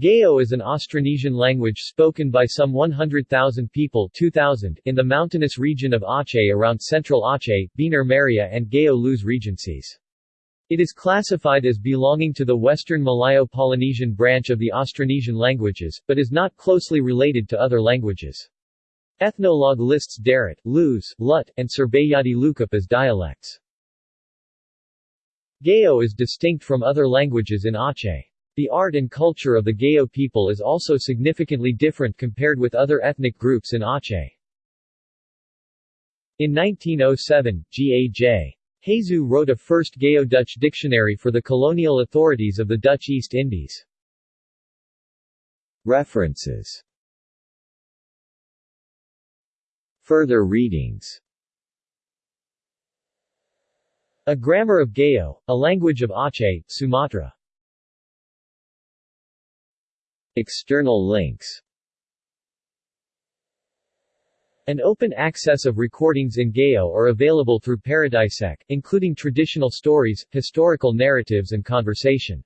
Gayo is an Austronesian language spoken by some 100,000 people 2000 in the mountainous region of Aceh around central Aceh, Bener Meriah and Gayo Lues regencies. It is classified as belonging to the Western Malayo-Polynesian branch of the Austronesian languages, but is not closely related to other languages. Ethnologue lists Deret, Lues, Lut, and Serbejadi Lukup as dialects. Gayo is distinct from other languages in Aceh. The art and culture of the Gayo people is also significantly different compared with other ethnic groups in Aceh. In 1907, G.A.J. Hazeu wrote a first Gayo-Dutch dictionary for the colonial authorities of the Dutch East Indies. References Further readings A Grammar of Gayo, a language of Aceh, Sumatra External links An open access of recordings in Gayo are available through Paradisec, including traditional stories, historical narratives and conversation.